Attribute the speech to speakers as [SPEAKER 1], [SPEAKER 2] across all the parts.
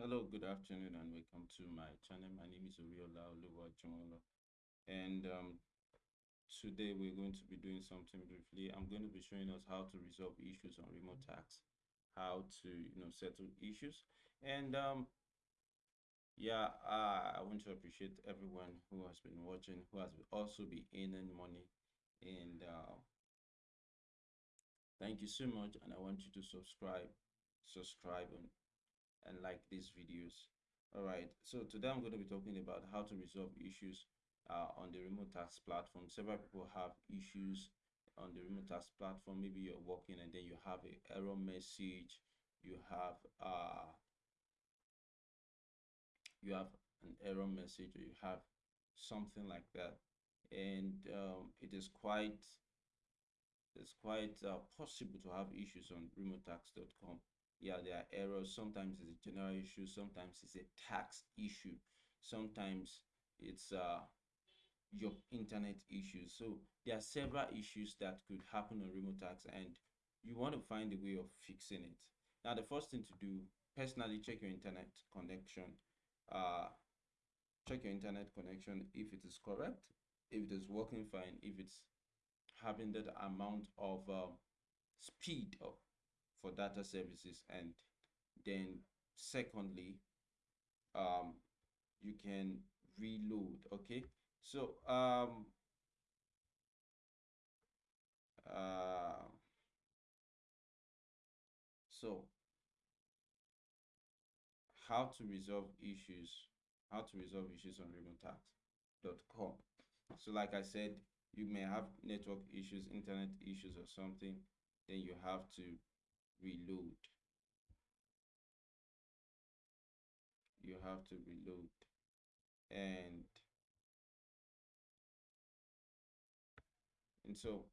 [SPEAKER 1] Hello, good afternoon, and welcome to my channel. My name is Oriola Oluwajimola, and um, today we're going to be doing something briefly. I'm going to be showing us how to resolve issues on Remotasks, how to you know settle issues, and um, yeah, uh, I want to appreciate everyone who has been watching, who has also been earning money, and uh, thank you so much. And I want you to subscribe, subscribe, and and like these videos. All right, so today I'm going to be talking about how to resolve issues uh, on the Remotasks platform. Several people have issues on the Remotasks platform. Maybe you're working and then you have an error message, you have uh, you have an error message, or you have something like that, and um, it is quite it's quite uh, possible to have issues on remotasks.com yeah there are errors. Sometimes it's a general issue. Sometimes it's a tax issue. Sometimes it's uh your internet issues. So there are several issues that could happen on Remotasks and you want to find a way of fixing it. Now the first thing to do personally check your internet connection. Uh check your internet connection if it is correct if it is working fine if it's having that amount of um, speed for data services and then secondly um you can reload okay? So um uh so how to resolve issues how to resolve issues on remotasks.com so like i said you may have network issues internet issues or something then you have to reload. You have to reload. And and so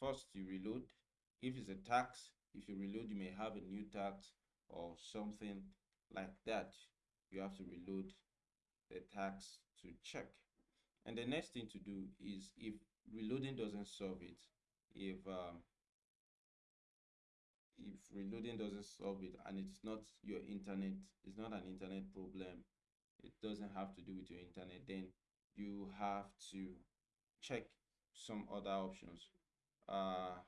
[SPEAKER 1] first you reload. If it's a tax if you reload you may have a new tax or something like that. You have to reload the tax to check. And the next thing to do is if reloading doesn't solve it if um, if reloading doesn't solve it and it's not your internet it's not an internet problem it doesn't have to do with your internet then you have to check some other options. Uh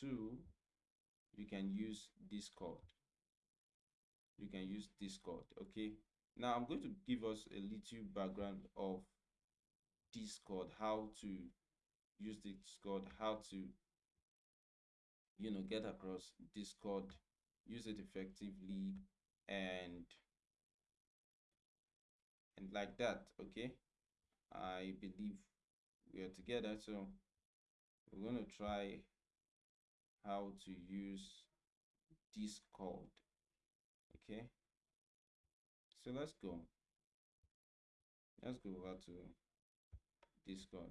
[SPEAKER 1] two you can use discord. You can use discord okay? Now i'm going to give us a little background of discord how to use discord how to you know get across discord use it effectively and and like that okay? I believe we are together so we're going to try how to use discord okay? So let's go. Let's go over to discord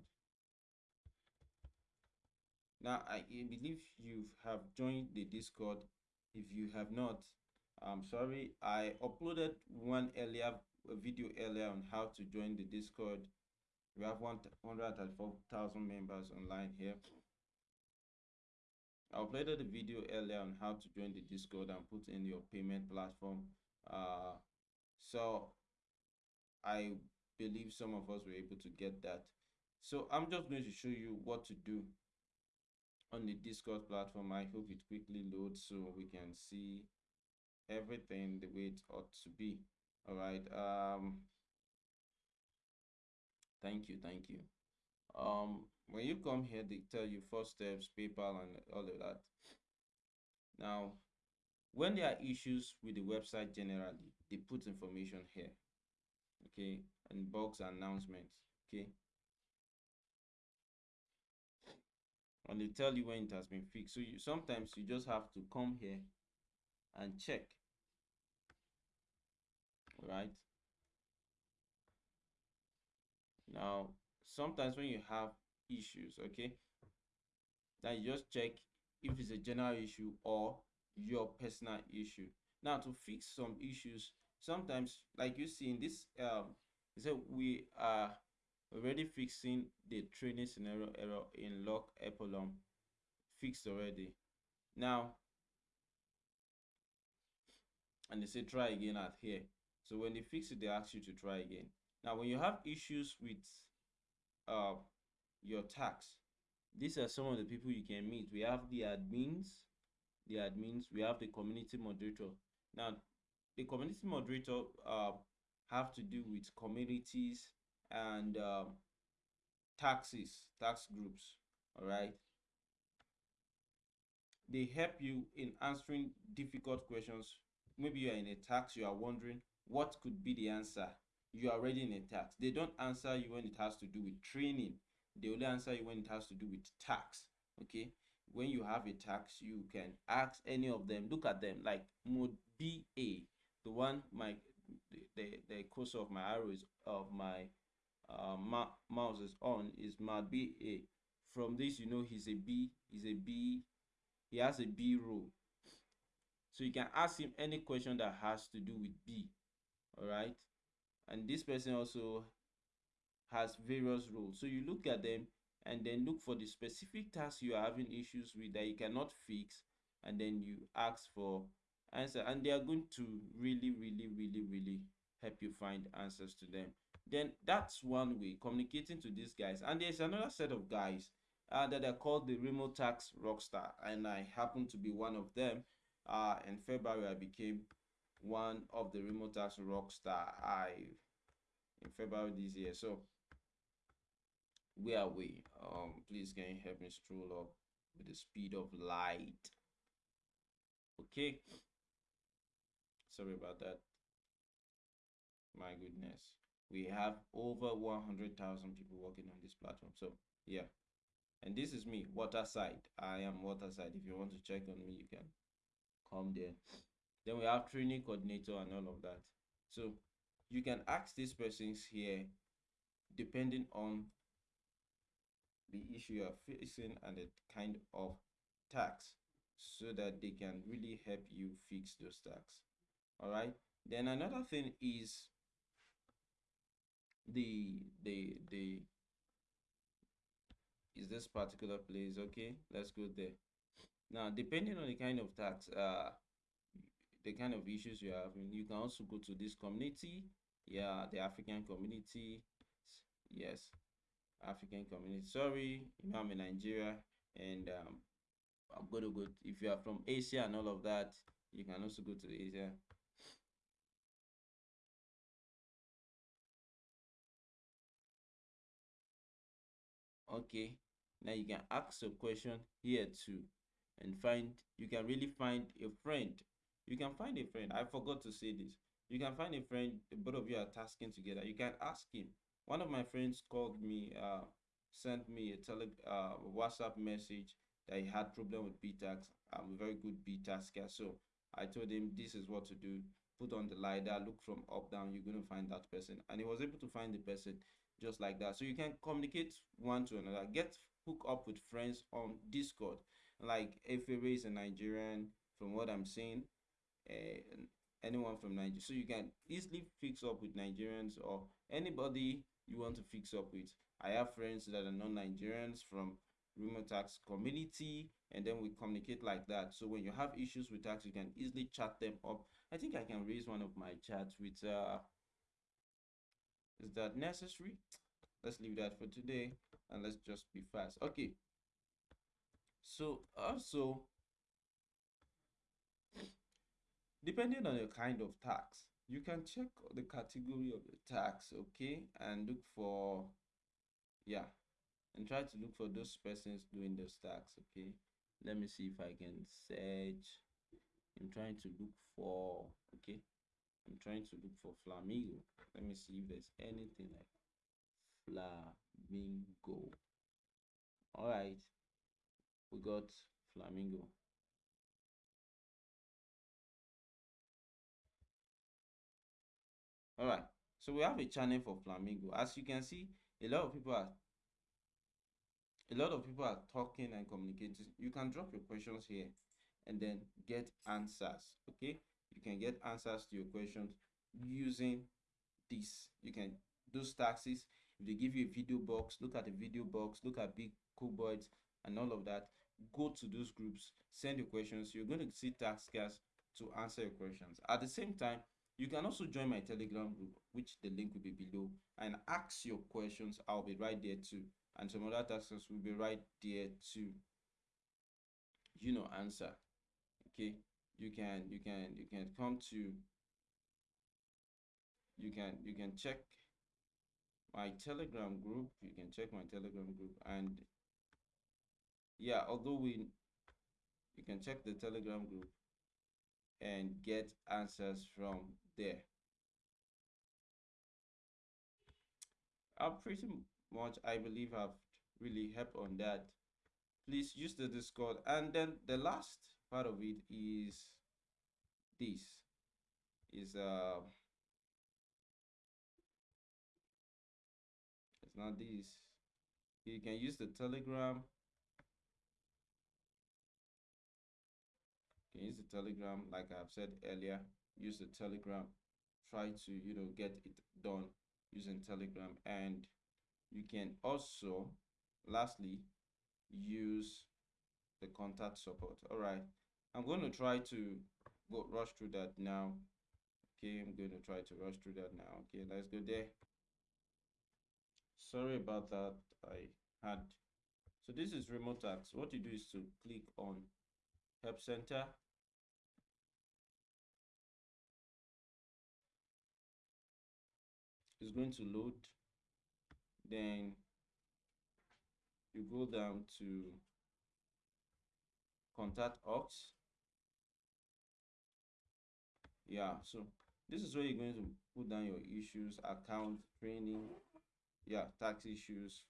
[SPEAKER 1] now i believe you have joined the discord. If you have not i'm sorry. I uploaded one earlier video earlier on how to join the discord. We have 134,000 members online here. I uploaded a video earlier on how to join the Discord and put in your payment platform. Uh, so I believe some of us were able to get that. So I'm just going to show you what to do on the Discord platform. I hope it quickly loads so we can see everything the way it ought to be. All right. Um, thank you. Thank you. Um, when you come here, they tell you first steps, PayPal, and all of that. Now, when there are issues with the website generally, they put information here. Okay, and box announcements. Okay. And they tell you when it has been fixed. So you sometimes you just have to come here and check. All right now sometimes when you have issues okay then you just check if it's a general issue or your personal issue. Now to fix some issues sometimes like you see in this um so we are already fixing the training scenario error in log epsilon fixed already. Now and they say try again at here. So when they fix it they ask you to try again. Now when you have issues with uh your tax these are some of the people you can meet. We have the admins the admins we have the community moderator. Now the community moderator uh, have to do with communities and um, taxes tax groups all right? They help you in answering difficult questions. Maybe you are in a tax you are wondering what could be the answer. You are already in a tax. They don't answer you when it has to do with training. They only answer you when it has to do with tax okay? When you have a tax you can ask any of them look at them like mode ba the one my the the, the cursor of my arrows of my uh, mouse is on is mode ba from this you know he's a b he's a b he has a b role. So you can ask him any question that has to do with b all right? And this person also has various roles. So you look at them and then look for the specific task you are having issues with that you cannot fix and then you ask for answer. And they are going to really really really really help you find answers to them then that's one way communicating to these guys. And there's another set of guys uh, that are called the Remotasks rockstar. And i happen to be one of them. Uh, in february i became one of the Remotasks rockstar i in february this year. So where are we? Um please can you help me stroll up with the speed of light? Okay. Sorry about that. My goodness we have over 100,000 people working on this platform. So yeah. And this is me waterside. I am waterside. If you want to check on me you can come there. Then we have training coordinator and all of that. So you can ask these persons here depending on the issue you are facing and the kind of tax so that they can really help you fix those tax. All right? Then another thing is the the the is this particular place okay? Let's go there. Now depending on the kind of tax uh the kind of issues you have you can also go to this community. Yeah the african community. Yes african community. Sorry you know i'm in nigeria and um i'm to go if you are from asia and all of that you can also go to asia okay now you can ask a question here too and find you can really find a friend. You can find a friend. I forgot to say this. You can find a friend both of you are tasking together. You can ask him. One of my friends called me uh sent me a tele uh whatsapp message that he had problem with btax. I'm a very good btasker so i told him this is what to do. Put on the lidar look from up down. You're going to find that person. And he was able to find the person just like that. So you can communicate one to another. Get hook up with friends on discord. Like Efere is a nigerian from what i'm saying uh, anyone from nigeria so you can easily fix up with nigerians or anybody you want to fix up with. I have friends that are non-nigerians from Remotasks community and then we communicate like that. So when you have issues with tax you can easily chat them up. I think i can raise one of my chats with uh is that necessary? Let's leave that for today and let's just be fast. Okay. So also depending on your kind of tax you can check the category of the tax okay and look for yeah and try to look for those persons doing those tax okay. Let me see if i can search. I'm trying to look for okay I'm trying to look for flamingo. Let me see if there's anything like flamingo. All right, we got flamingo. All right, so we have a channel for flamingo. As you can see, a lot of people are a lot of people are talking and communicating. You can drop your questions here and then get answers. Okay, you can get answers to your questions using this you can those taxes if they give you a video box look at the video box look at big cubeboards and all of that go to those groups send your questions you're going to see taskers to answer your questions. At the same time, you can also join my Telegram group, which the link will be below, and ask your questions. I'll be right there too. And some other tasks will be right there to, you know, answer. Okay. You can you can you can come to you can you can check my telegram group. You can check my telegram group and yeah although we you can check the telegram group and get answers from there. I pretty much i believe i've really helped on that. Please use the discord. And then the last part of it is this is uh it's not this. You can use the telegram. You can use the telegram like i've said earlier use the telegram. Try to you know get it done using telegram. And you can also lastly use the contact support. All right i'm going to try to go rush through that now. Okay i'm going to try to rush through that now. Okay let's go there. Sorry about that i had so this is Remotasks what you do is to click on help center. It's going to load. Then you go down to contact us yeah so this is where you're going to put down your issues account training yeah tax issues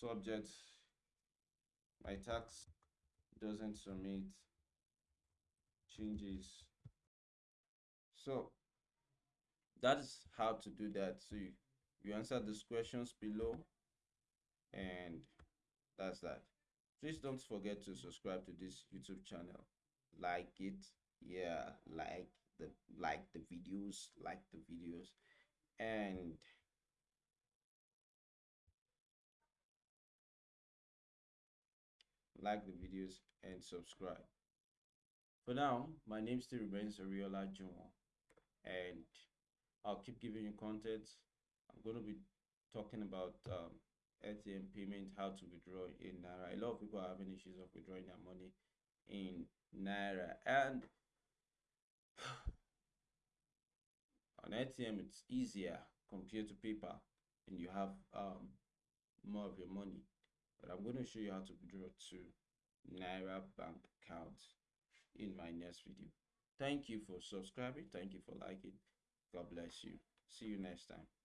[SPEAKER 1] subject my tax doesn't submit changes. So that's how to do that. So you, you answer these questions below and that's that. Please don't forget to subscribe to this youtube channel like it yeah like the like the videos like the videos. And like the videos and subscribe. For now my name still remains Ariola Jumo and I'll keep giving you content. I'm going to be talking about um, ATM payment how to withdraw in Naira. A lot of people are having issues of withdrawing their money in Naira and on ATM it's easier compared to PayPal and you have um, more of your money. But I'm going to show you how to withdraw to Naira bank account in my next video. Thank you for subscribing. Thank you for liking. God bless you. See you next time